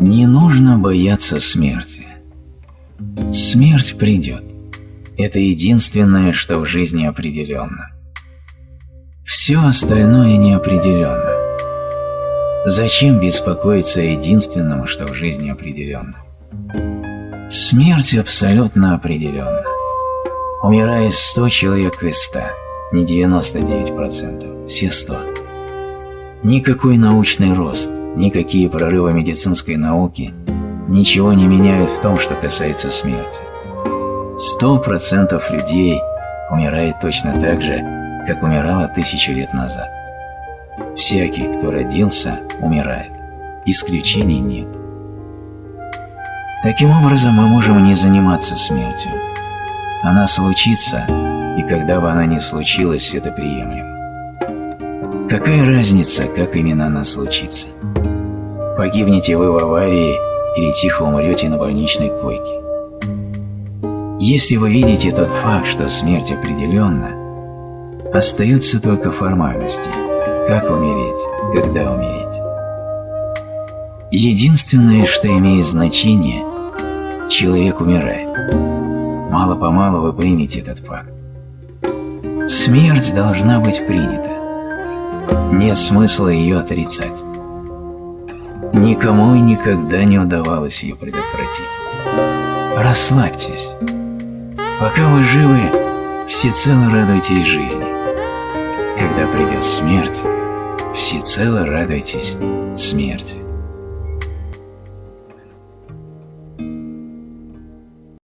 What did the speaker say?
Не нужно бояться смерти. Смерть придет. Это единственное, что в жизни определенно. Все остальное неопределенно. Зачем беспокоиться о единственном, что в жизни определенно? Смерть абсолютно определенна. Умирает 100 человек из 100, не 99%, все 100. Никакой научный рост, никакие прорывы медицинской науки ничего не меняют в том, что касается смерти. 100% людей умирает точно так же, как умирало тысячу лет назад. Всякий, кто родился, умирает. Исключений нет. Таким образом, мы можем не заниматься смертью. Она случится, и когда бы она ни случилась, это приемлемо. Какая разница, как именно она случится? Погибнете вы в аварии или тихо умрете на больничной койке. Если вы видите тот факт, что смерть определенна, остаются только формальности – как умереть, когда умереть. Единственное, что имеет значение, человек умирает. Мало-помалу вы примете этот факт. Смерть должна быть принята. Нет смысла ее отрицать. Никому и никогда не удавалось ее предотвратить. Расслабьтесь. Пока вы живы, всецело радуйтесь жизни. Когда придет смерть, всецело радуйтесь смерти.